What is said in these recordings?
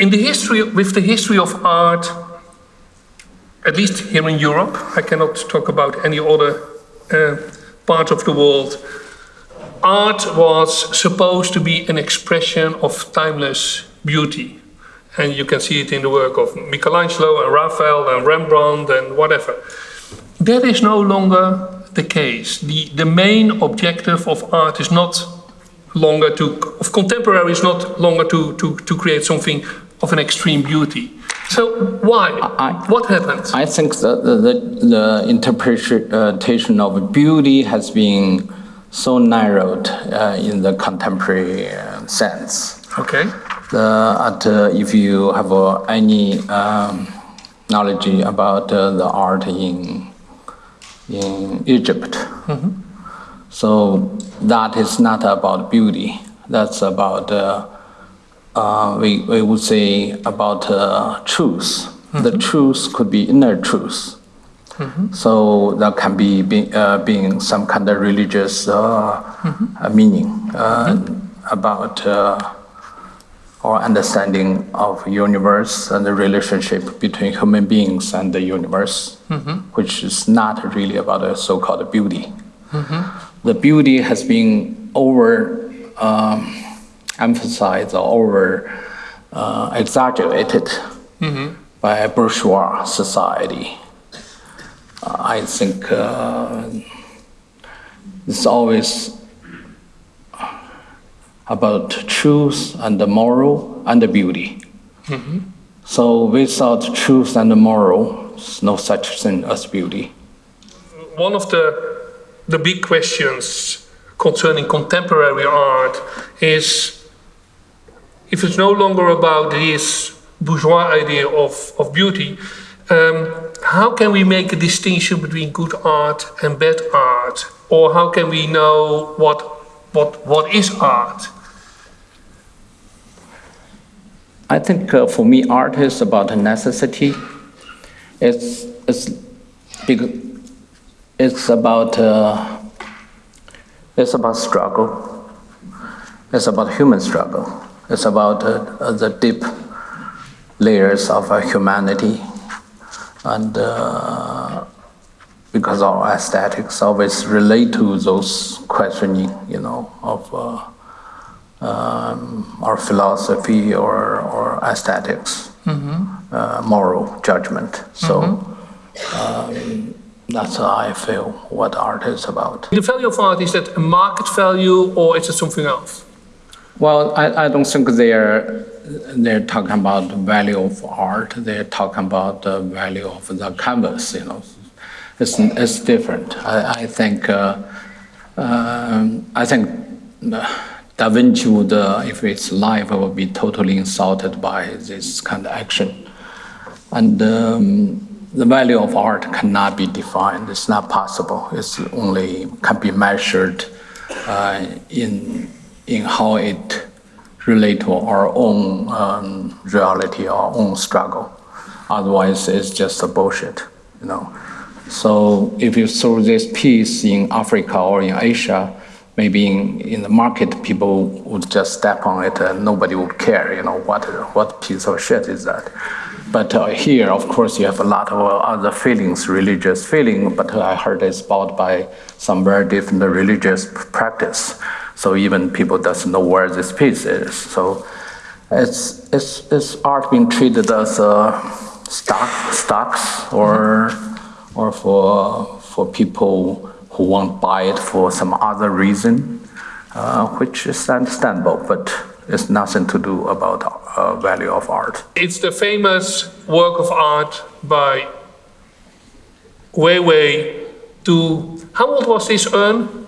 in the history, with the history of art, at least here in Europe, I cannot talk about any other uh, part of the world, art was supposed to be an expression of timeless beauty. And you can see it in the work of Michelangelo and Raphael and Rembrandt and whatever. That is no longer the case. The, the main objective of art is not longer to, of contemporary is not longer to, to, to create something of an extreme beauty. So why? I, what happened? I think the, the, the, interpretation of beauty has been so narrowed uh, in the contemporary uh, sense. Okay. The, at, uh, if you have uh, any um, knowledge about uh, the art in in Egypt, mm -hmm. so that is not about beauty. That's about uh, we, we would say about uh, truth. Mm -hmm. The truth could be inner truth. Mm -hmm. So that can be, be uh, being some kind of religious uh, mm -hmm. meaning uh, mm-hmm. about uh, our understanding of universe and the relationship between human beings and the universe, mm-hmm. which is not really about a so-called beauty. Mm-hmm. The beauty has been over um, emphasized or over uh, exaggerated mm -hmm. by a bourgeois society. Uh, I think uh, it's always about truth and the moral and the beauty. Mm -hmm. So without truth and the moral, there's no such thing as beauty. One of the, the big questions concerning contemporary art is if it's no longer about this bourgeois idea of, of beauty, um, how can we make a distinction between good art and bad art? Or how can we know what, what, what is art? I think uh, for me, art is about necessity. It's, it's, it's about uh, it's about struggle. It's about human struggle. It's about uh, the deep layers of uh, humanity. And uh, because our aesthetics always relate to those questioning, you know, of uh, um, our philosophy or, or aesthetics, mm -hmm. moral judgment. So mm -hmm. um, that's how I feel what art is about. The value of art, is that a market value or is it something else? Well, I, I don't think they're they're talking about the value of art. They're talking about the value of the canvas. You know, it's it's different. I, I think uh, uh, I think Da Vinci would, uh, if it's live, would be totally insulted by this kind of action. And um, the value of art cannot be defined. It's not possible. It's only can be measured uh, in in how it relate to our own um, reality, our own struggle. Otherwise, it's just a bullshit, you know. So if you throw this piece in Africa or in Asia, maybe in, in the market, people would just step on it and nobody would care, you know, what, what piece of shit is that? But uh, here, of course, you have a lot of other feelings, religious feeling, but I heard it's bought by some very different religious practice. So even people doesn't know where this piece is. So it's, it's, it's art being treated as a stock, stocks or, or for, for people who won't buy it for some other reason, uh, which is understandable, but it's nothing to do about uh, value of art. It's the famous work of art by Weiwei to, how old was this urn?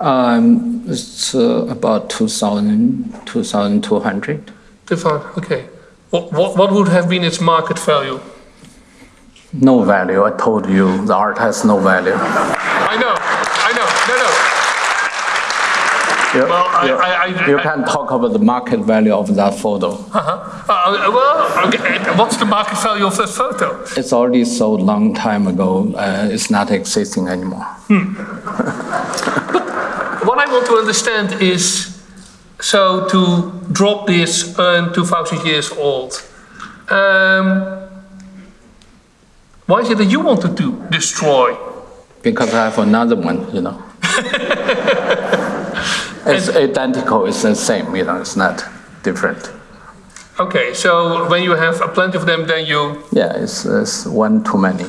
Um, it's uh, about 2,000, 2,200. Okay. What, what, what would have been its market value? No value. I told you the art has no value. I know. I know. No, no. You, well, I, I, I, you can talk about the market value of that photo. Uh -huh. uh, well, okay. what's the market value of that photo? It's already sold long time ago. Uh, it's not existing anymore. Hmm. what I want to understand is so to drop this uh, 2,000 years old, um, why is it that you want to do, destroy? because I have another one, you know. It's identical, it's the same, you know, it's not different. Okay, so when you have a plenty of them, then you Yeah, it's, it's one too many.